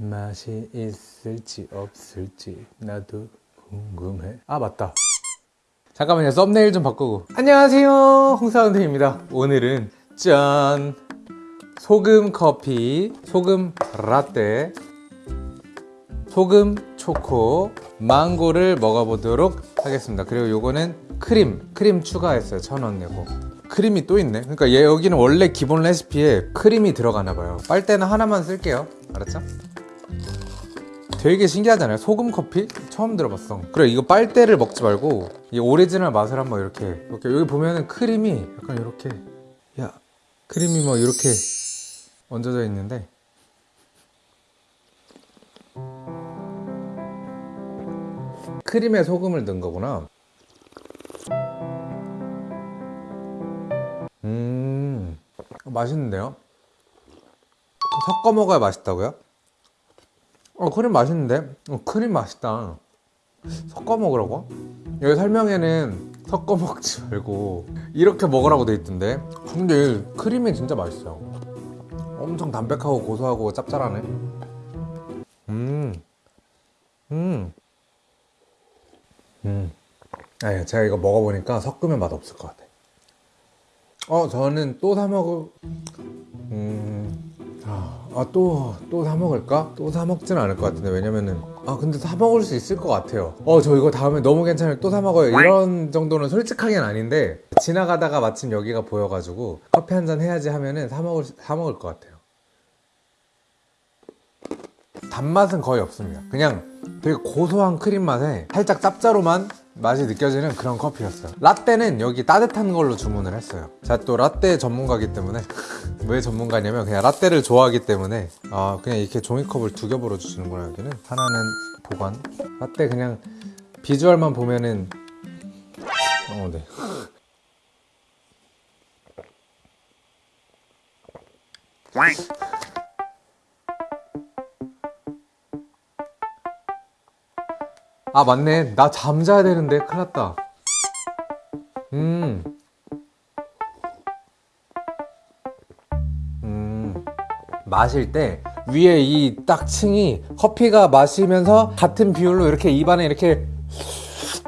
맛이 있을지 없을지 나도 궁금해. 아 맞다. 잠깐만요. 썸네일 좀 바꾸고. 안녕하세요. 홍사운드입니다. 오늘은 짠. 소금 커피 소금 라떼 소금 초코 망고를 먹어보도록 하겠습니다. 그리고 요거는 크림 크림 추가했어요. 천 원 내고. 크림이 또 있네. 그러니까 얘 여기는 원래 기본 레시피에 크림이 들어가나 봐요. 빨대는 하나만 쓸게요. 알았죠? 되게 신기하잖아요 소금 커피? 처음 들어봤어 그래 이거 빨대로 먹지 말고 이 오리지널 맛을 한번 이렇게 이렇게 여기 보면은 크림이 약간 이렇게 야 크림이 뭐 이렇게 얹어져 있는데 크림에 소금을 넣은 거구나 음 맛있는데요? 섞어 먹어야 맛있다고요? 어 크림 맛있는데? 어 크림 맛있다 섞어 먹으라고? 여기 설명에는 섞어 먹지 말고 이렇게 먹으라고 돼 있던데 근데 크림이 진짜 맛있어요 엄청 담백하고 고소하고 짭짤하네 음 음. 음. 아니, 제가 이거 먹어보니까 섞으면 맛없을 것 같아. 어, 저는 또 사 먹을, 음, 아, 또, 또 사 먹을까? 또 사 먹진 않을 것 같은데, 왜냐면은, 아, 근데 사 먹을 수 있을 것 같아요. 어, 저 이거 다음에 너무 괜찮아요. 또 사 먹어요. 이런 정도는 솔직하게는 아닌데, 지나가다가 마침 여기가 보여가지고, 커피 한 잔 해야지 하면은 사 먹을, 사 먹을 것 같아요. 단맛은 거의 없습니다. 그냥 되게 고소한 크림 맛에 살짝 짭짜로만 맛이 느껴지는 그런 커피였어요. 라떼는 여기 따뜻한 걸로 주문을 했어요. 제가 또 라떼 전문가기 때문에 왜 전문가냐면 그냥 라떼를 좋아하기 때문에 아 그냥 이렇게 종이컵을 두 겹으로 주시는구나 여기는 하나는 보관 라떼 그냥 비주얼만 보면은 어 네. 아 맞네 나 잠자야 되는데 큰일 났다 음. 음. 마실 때 위에 이 딱 층이 커피가 마시면서 같은 비율로 이렇게 입안에 이렇게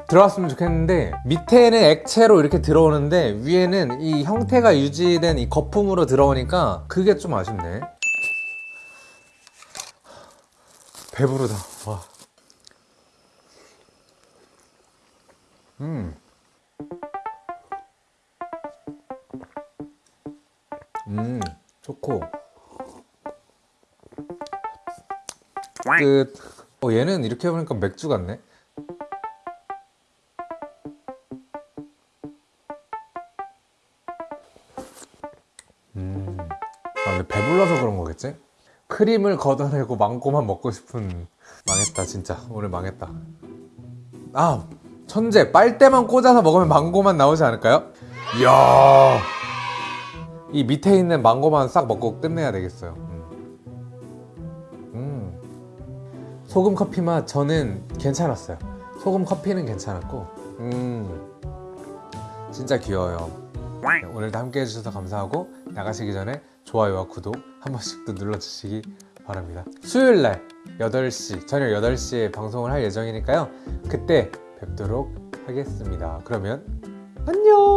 들어왔으면 좋겠는데 밑에는 액체로 이렇게 들어오는데 위에는 이 형태가 유지된 이 거품으로 들어오니까 그게 좀 아쉽네 배부르다 와. 음. 음, 초코. 끝. 어, 얘는 이렇게 해보니까 맥주 같네. 음. 아, 근데 배불러서 그런 거겠지? 크림을 걷어내고 망고만 먹고 싶은 망했다 진짜 오늘 망했다 아 천재 빨대만 꽂아서 먹으면 망고만 나오지 않을까요? 이야 이 밑에 있는 망고만 싹 먹고 끝내야 되겠어요 음. 음. 소금 커피 맛 저는 괜찮았어요 소금 커피는 괜찮았고 음. 진짜 귀여워요 네, 오늘도 함께 해주셔서 감사하고 나가시기 전에 좋아요와 구독 한 번씩 또 눌러주시기 바랍니다 수요일날 8시 저녁 8시에 방송을 할 예정이니까요 그때 뵙도록 하겠습니다. 그러면 안녕!